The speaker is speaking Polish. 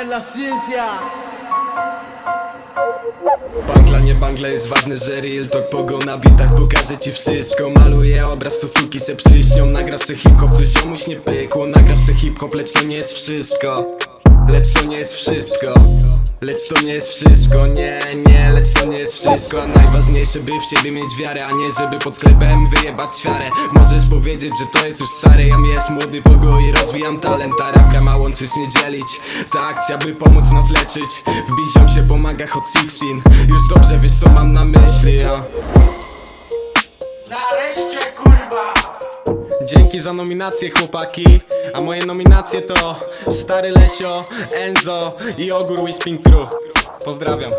en la ciencia. Bangla nie bangla jest ważne, że real talk Pogo na bitach pokażę ci wszystko. Maluję obraz, co suki se przyśnią Nagrasz se hip-hop, co ziomuś nie pykło. Nagrasz se hip-hop, lecz to nie jest wszystko. Lecz to nie jest wszystko Lecz to nie jest wszystko, nie, nie, lecz to nie jest wszystko. Najważniejsze by w siebie mieć wiarę A nie żeby pod sklepem wyjebać ćwiarę Możesz powiedzieć, że to jest już stare. Jam jest młody pogo i rozwijam talent Ta rapka ma łączyć, nie dzielić. Ta akcja by pomóc nas leczyć. W biziom się pomaga Hot 16 Już dobrze wiesz co mam na myśli, ja Nareszcie kurwa! Dzięki za nominacje chłopaki. A moje nominacje to Stary Lesio, Enzo i Ogór Whisping Crew. Pozdrawiam